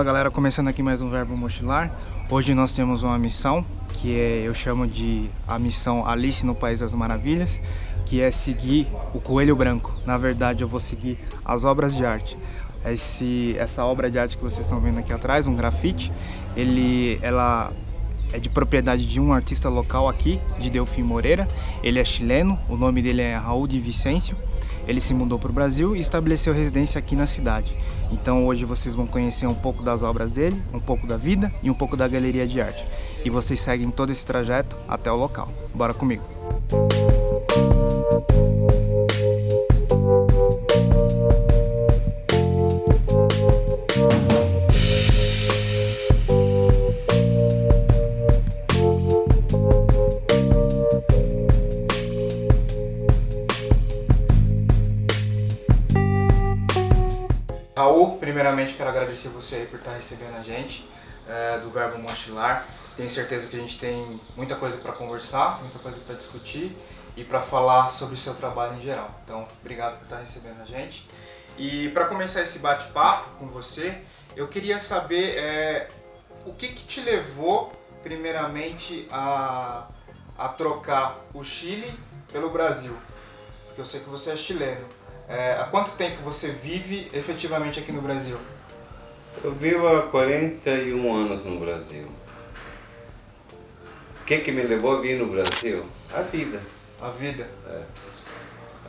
Fala galera, começando aqui mais um Verbo Mochilar. Hoje nós temos uma missão, que é, eu chamo de a missão Alice no País das Maravilhas, que é seguir o Coelho Branco. Na verdade eu vou seguir as obras de arte. Esse, essa obra de arte que vocês estão vendo aqui atrás, um grafite, ele, ela é de propriedade de um artista local aqui, de Delfim Moreira. Ele é chileno, o nome dele é Raul de Vicêncio. Ele se mudou para o Brasil e estabeleceu residência aqui na cidade. Então hoje vocês vão conhecer um pouco das obras dele, um pouco da vida e um pouco da galeria de arte. E vocês seguem todo esse trajeto até o local. Bora comigo! Agradecer você aí por estar recebendo a gente é, do Verbo Mochilar. Tenho certeza que a gente tem muita coisa para conversar, muita coisa para discutir e para falar sobre o seu trabalho em geral. Então, obrigado por estar recebendo a gente. E para começar esse bate-papo com você, eu queria saber é, o que, que te levou, primeiramente, a, a trocar o Chile pelo Brasil. Porque eu sei que você é chileno. É, há quanto tempo você vive efetivamente aqui no Brasil? Eu vivo há 41 anos no Brasil. O que, que me levou a vir no Brasil? A vida. A vida? É.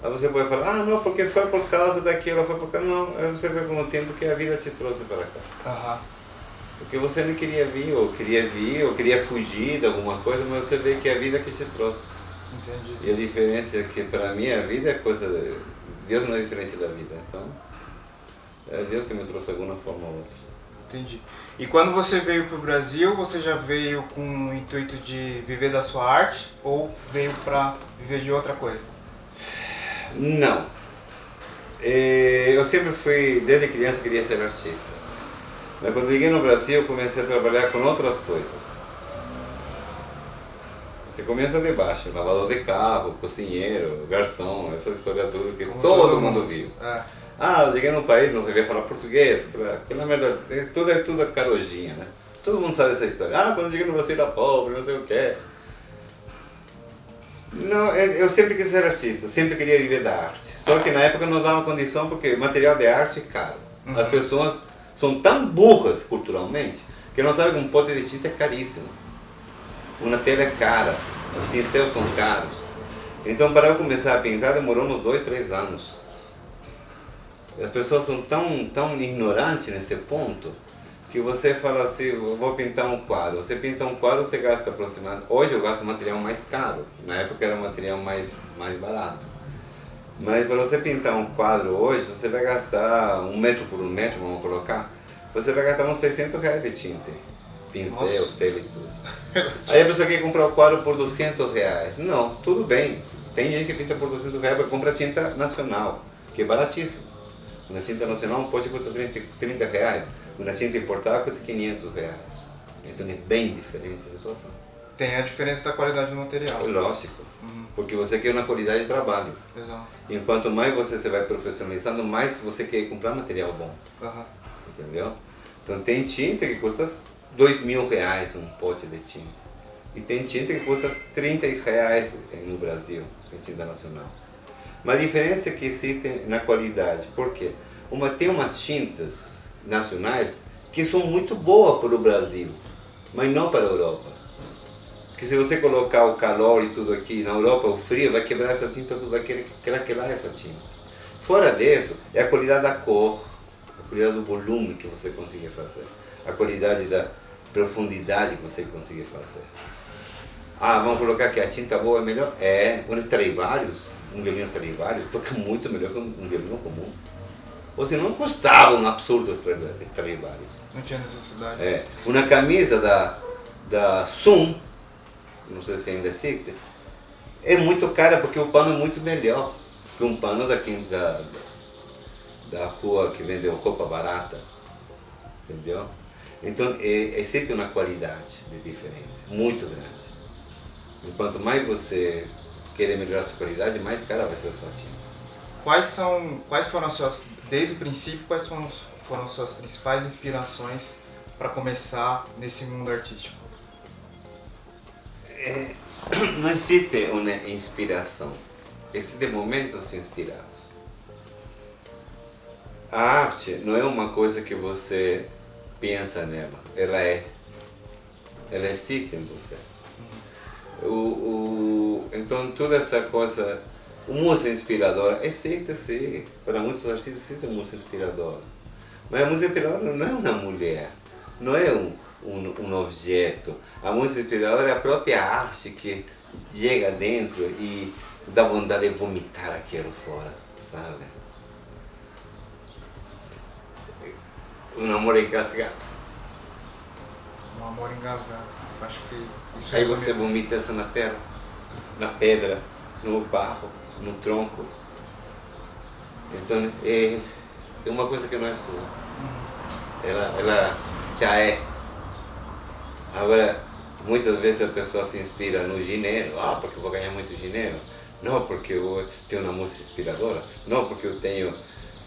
Aí você pode falar, ah não, porque foi por causa daquilo, foi por causa... Não, aí você vê com o tempo que a vida te trouxe para cá. Aham. Porque você não queria vir, ou queria vir, ou queria fugir de alguma coisa, mas você vê que é a vida que te trouxe. Entendi. E a diferença é que para mim a vida é coisa... Deus não é diferente da vida, então é Deus que me trouxe de alguma forma ou outra. Entendi. E quando você veio para o Brasil, você já veio com o intuito de viver da sua arte ou veio para viver de outra coisa? Não. É, eu sempre fui, desde criança, queria ser artista. Mas quando cheguei no Brasil, comecei a trabalhar com outras coisas. Você começa de baixo, lavador de carro, cozinheiro, garçom, essa história toda que todo, todo, mundo, viu. É. Ah, eu cheguei no país, não sabia falar português, porque na verdade tudo é tudo carojinha, né? Todo mundo sabe essa história. Ah, quando eu cheguei no Brasil era pobre, não sei o quê. Não, eu sempre quis ser artista, sempre queria viver da arte. Só que na época não dava condição porque material de arte é caro. Uhum. As pessoas são tão burras culturalmente que não sabem que um pote de tinta é caríssimo uma tela é cara, os pincéis são caros. Então para eu começar a pintar demorou uns dois, três anos. As pessoas são tão, tão ignorantes nesse ponto que você fala assim, vou pintar um quadro. Você pinta um quadro, você gasta aproximadamente... Hoje eu gasto material mais caro, na época era material mais, mais barato. Mas para você pintar um quadro hoje, você vai gastar um metro por um metro, vamos colocar, você vai gastar uns 600 reais de tinta pincel, tela e tudo. Aí a pessoa quer comprar o quadro por 200 reais. Não, tudo bem. Tem gente que pinta por 200 reais para comprar tinta nacional, que é baratíssimo. Uma tinta nacional pode custar 30, 30 reais, uma tinta importada custa 500 reais. Então é bem diferente a situação. Tem a diferença da qualidade do material. Lógico, uhum. porque você quer uma qualidade de trabalho. Exato. E quanto mais você se vai profissionalizando, mais você quer comprar material bom. Uhum. Entendeu? Então tem tinta que custa dois mil reais um pote de tinta. E tem tinta que custa 30 reais no Brasil, tinta nacional. Mas a diferença é que existe na qualidade. Por quê? Uma, tem umas tintas nacionais que são muito boas para o Brasil, mas não para a Europa. Porque se você colocar o calor e tudo aqui na Europa, o frio, vai quebrar essa tinta, vai craquelar essa tinta. Fora disso, é a qualidade da cor, a qualidade do volume que você consegue fazer, a qualidade da, profundidade que você conseguir fazer. Ah, vamos colocar que a tinta boa é melhor? É, quando vários, um violino vários, toca muito melhor que um violino comum. Ou se não custava um absurdo vários. Não tinha necessidade. É, uma camisa da, da Sum, não sei se ainda existe, é muito cara porque o pano é muito melhor que um pano daqui da, da rua que vendeu roupa barata. Entendeu? Então, é, existe uma qualidade de diferença muito grande. Enquanto mais você querer melhorar a sua qualidade, mais cara vai ser a sua tinta. Quais, são, quais foram as suas, desde o princípio, quais foram, foram suas principais inspirações para começar nesse mundo artístico? É, não existe uma inspiração, existem momentos inspirados. A arte não é uma coisa que você pensa nela, ela é. Ela existe em você. O, o, então toda essa coisa, o música inspiradora, existe sim, para muitos artistas existe música inspiradora. Mas a música inspiradora não é uma mulher, não é um, um, um objeto. A música inspiradora é a própria arte que chega dentro e dá vontade de vomitar aquilo fora, sabe? Um amor engasgado. Um amor engasgado. Acho que isso Aí você vomita isso na terra, na pedra, no barro, no tronco. Então é, é uma coisa que não é sua. Ela, ela já é. Agora, muitas vezes a pessoa se inspira no dinheiro. Ah, porque eu vou ganhar muito dinheiro. Não porque eu tenho uma música inspiradora. Não porque eu tenho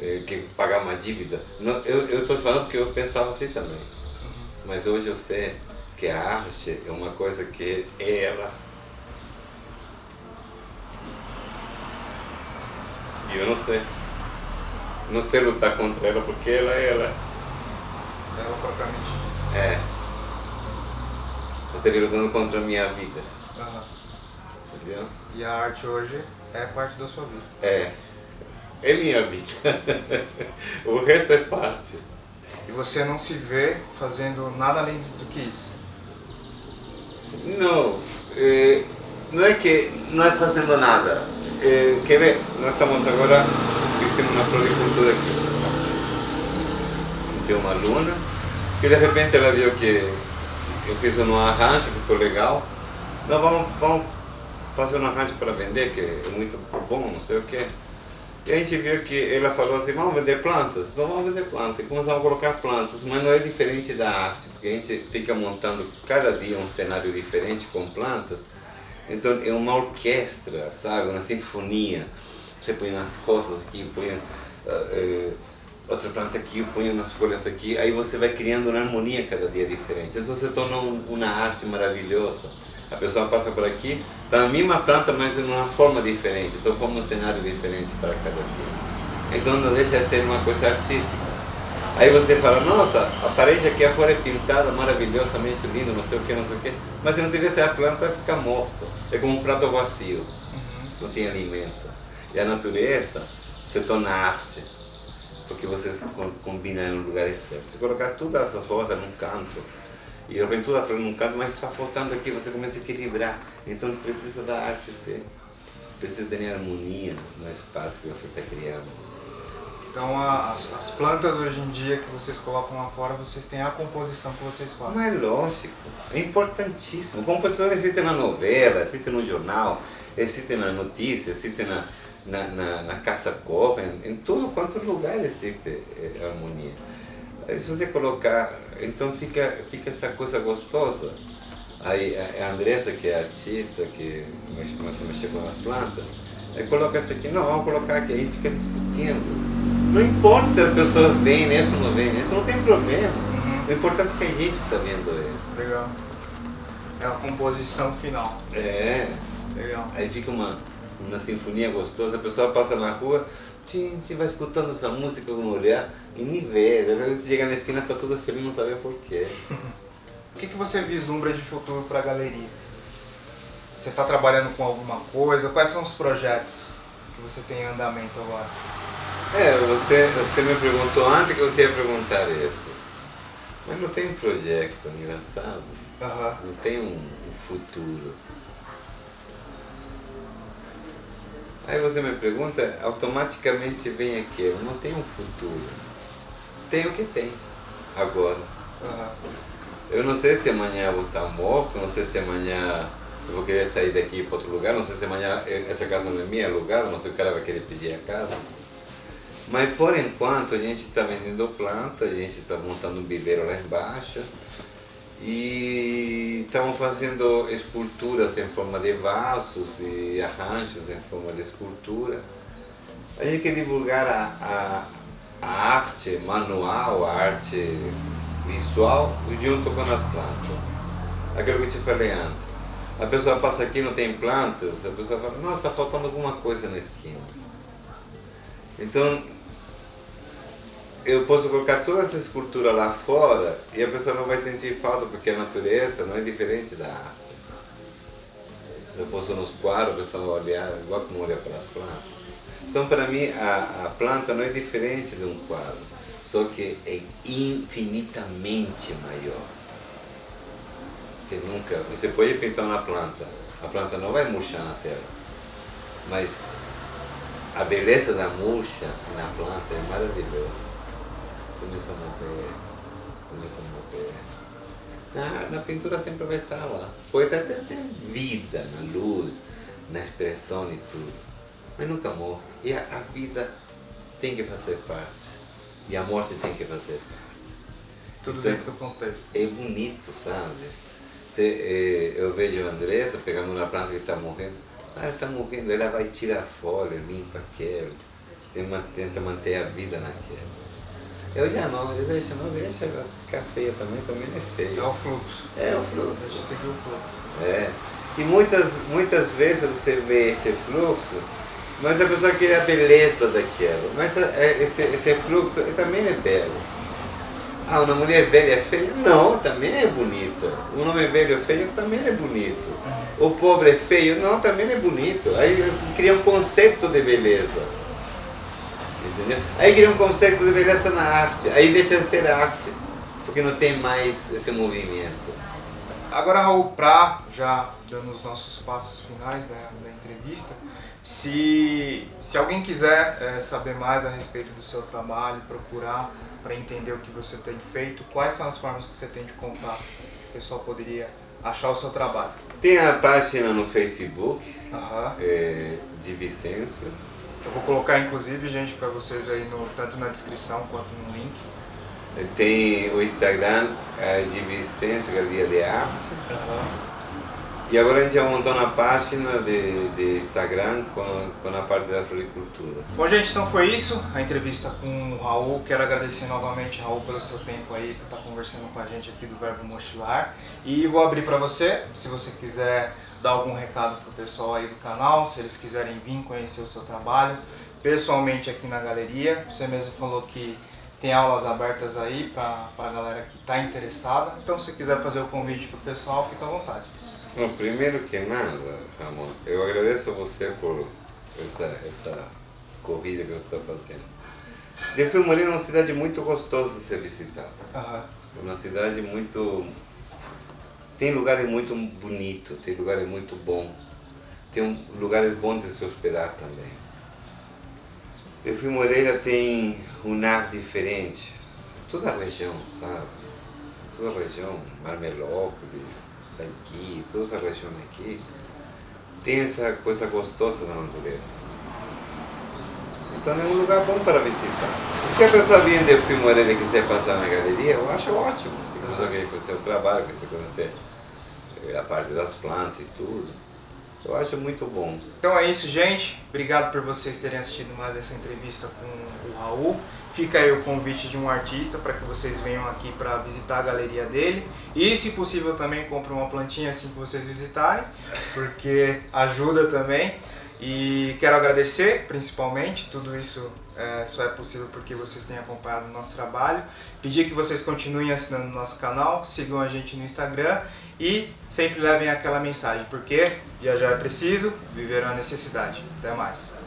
eh, que pagar uma dívida. Não, eu estou falando porque eu pensava assim também. Uhum. Mas hoje eu sei que a arte é uma coisa que é ela. E eu não sei. Não sei lutar contra ela porque ela é ela. Ela propriamente. É. Eu estaria lutando contra a minha vida. Uhum. Entendeu? E a arte hoje é parte da sua vida. É é minha vida. o resto é parte. E você não se vê fazendo nada além do que isso? Não, é, não é que não é fazendo nada. É, quer ver? Nós estamos agora, fizemos uma floricultura aqui. Tem uma aluna que de repente ela viu que eu fiz um arranjo, ficou legal. Não, vamos, vamos fazer um arranjo para vender, que é muito bom, não sei o que. E a gente viu que ela falou assim, vamos vender plantas? Então vamos vender plantas. E começamos a colocar plantas, mas não é diferente da arte, porque a gente fica montando cada dia um cenário diferente com plantas. Então é uma orquestra, sabe? Uma sinfonia. Você põe umas rosas aqui, põe uh, uh, outra planta aqui, põe umas folhas aqui, aí você vai criando uma harmonia cada dia diferente. Então você torna um, uma arte maravilhosa. A pessoa passa por aqui, está a mesma planta, mas em uma forma diferente. Então forma um cenário diferente para cada dia. Então não deixa de ser uma coisa artística. Aí você fala, nossa, a parede aqui afora é pintada maravilhosamente linda, não sei o que, não sei o que. Mas se não tivesse a planta, fica morto. É como um prato vazio. Uhum. Não tem alimento. E a natureza se torna arte. Porque você combina em um lugar certo. Se colocar todas as rosas num canto, e de repente tudo está num canto, mas está faltando aqui, você começa a equilibrar. Então precisa da arte ser. Precisa ter harmonia no espaço que você está criando. Então as, as, plantas hoje em dia que vocês colocam lá fora, vocês têm a composição que vocês fazem. Mas lógico, é importantíssimo. Composição existe na novela, existe no jornal, existe na notícia, existe na, na, na, na caça-copa, em, em todo quanto lugar existe é, harmonia. Se você colocar, então fica, fica essa coisa gostosa. Aí a Andressa, que é artista, que começa a mexer com as plantas, aí coloca isso aqui, não, vamos colocar aqui, aí fica discutindo. Não importa se as pessoas veem nisso ou não veem nisso, não tem problema. Uhum. O importante é que a gente está vendo isso. Legal. É a composição final. É. Legal. Aí fica uma, uma sinfonia gostosa, a pessoa passa na rua, a gente vai escutando essa música com olhar e nem vê. Vezes chega na esquina tá tudo feliz e não sabe porquê. o que, que você vislumbra de futuro para a galeria? Você está trabalhando com alguma coisa? Quais são os projetos que você tem em andamento agora? É, você, você me perguntou antes que você ia perguntar isso. Mas não tem um projeto engraçado. Uhum. Não tem um, um futuro. Aí você me pergunta, automaticamente vem aqui, eu não tenho um futuro. Tem o que tem, agora. Uhum. Eu não sei se amanhã eu vou estar morto, não sei se amanhã eu vou querer sair daqui para outro lugar, não sei se amanhã essa casa não é minha, é alugada, não sei se o cara vai querer pedir a casa. Mas por enquanto a gente está vendendo planta, a gente está montando um viveiro lá embaixo, e estamos fazendo esculturas em forma de vasos e arranjos em forma de escultura. A gente quer divulgar a, a, a arte manual, a arte visual, junto com as plantas. Aquilo que eu te falei antes. A pessoa passa aqui não tem plantas, a pessoa fala, nossa, está faltando alguma coisa na esquina. Então, eu posso colocar toda essa escultura lá fora e a pessoa não vai sentir falta, porque a natureza não é diferente da arte. Eu posso nos quadros, a pessoa olhar igual como olha para as plantas. Então, para mim, a, a planta não é diferente de um quadro, só que é infinitamente maior. Você nunca, você pode pintar uma planta, a planta não vai murchar na terra, mas a beleza da murcha na planta é maravilhosa. Começa a morrer, começa a morrer. Na, na pintura sempre vai estar lá. Pode até ter vida na luz, na expressão e tudo, mas nunca morre. E a, a vida tem que fazer parte, e a morte tem que fazer parte. Tudo então, dentro do contexto. É bonito, sabe? Eh, eu vejo a Andressa pegando uma planta que está morrendo, ah, ela está morrendo, ela vai tirar folha, limpa aquilo, tenta manter a vida naquela. Eu já não, eu deixo, não deixa ficar feia também, também é feio. É o fluxo. É o fluxo. Deixa seguir o fluxo. É. E muitas, muitas vezes você vê esse fluxo, mas a pessoa quer a beleza daquilo. Mas é, esse, esse fluxo também é belo. Ah, uma mulher velha é feia? Não, também é bonita. Um homem velho é feio também é bonito. O pobre é feio? Não, também é bonito. Aí cria um conceito de beleza. Entendeu? Aí cria um conceito de beleza na arte. Aí deixa de ser arte. Porque não tem mais esse movimento. Agora, Raul, para já dando os nossos passos finais da, da entrevista, se, se alguém quiser é, saber mais a respeito do seu trabalho, procurar para entender o que você tem feito, quais são as formas que você tem de contato? O pessoal poderia achar o seu trabalho. Tem a página no Facebook uhum. é, de Vicêncio. Eu vou colocar inclusive, gente, para vocês aí no, tanto na descrição quanto no link. Tem o Instagram é, de Vicêncio Galeria de Arte. Uhum. E agora a gente já montou uma página de, de Instagram com, com a parte da floricultura. Bom, gente, então foi isso, a entrevista com o Raul. Quero agradecer novamente, Raul, pelo seu tempo aí, por estar conversando com a gente aqui do Verbo Mochilar. E vou abrir para você, se você quiser dar algum recado pro pessoal aí do canal, se eles quiserem vir conhecer o seu trabalho, pessoalmente aqui na galeria. Você mesmo falou que tem aulas abertas aí para a galera que está interessada. Então, se quiser fazer o convite pro pessoal, fica à vontade. Bom, primeiro que nada, Ramon, eu agradeço a você por essa, essa corrida que você está fazendo. De Filmaria é uma cidade muito gostosa de ser visitada. É uma cidade muito... Tem lugares muito bonitos, tem lugares muito bons. Tem lugares bons de se hospedar também. De Moreira tem um ar diferente. Toda a região, sabe? Toda a região, Marmelópolis, aqui, toda essa região aqui, tem essa coisa gostosa da natureza. Então é um lugar bom para visitar. E se a pessoa vier de Fimoreira e quiser passar na galeria, eu acho ótimo. Se a pessoa quer conhecer o trabalho, quer conhecer a parte das plantas e tudo. Eu acho muito bom. Então é isso, gente. Obrigado por vocês terem assistido mais essa entrevista com o Raul. Fica aí o convite de um artista para que vocês venham aqui para visitar a galeria dele. E, se possível, também compre uma plantinha assim que vocês visitarem, porque ajuda também. E quero agradecer, principalmente, tudo isso é, só é possível porque vocês têm acompanhado o nosso trabalho. Pedir que vocês continuem assinando o nosso canal, sigam a gente no Instagram e sempre levem aquela mensagem, porque viajar é preciso, viver é uma necessidade. Até mais!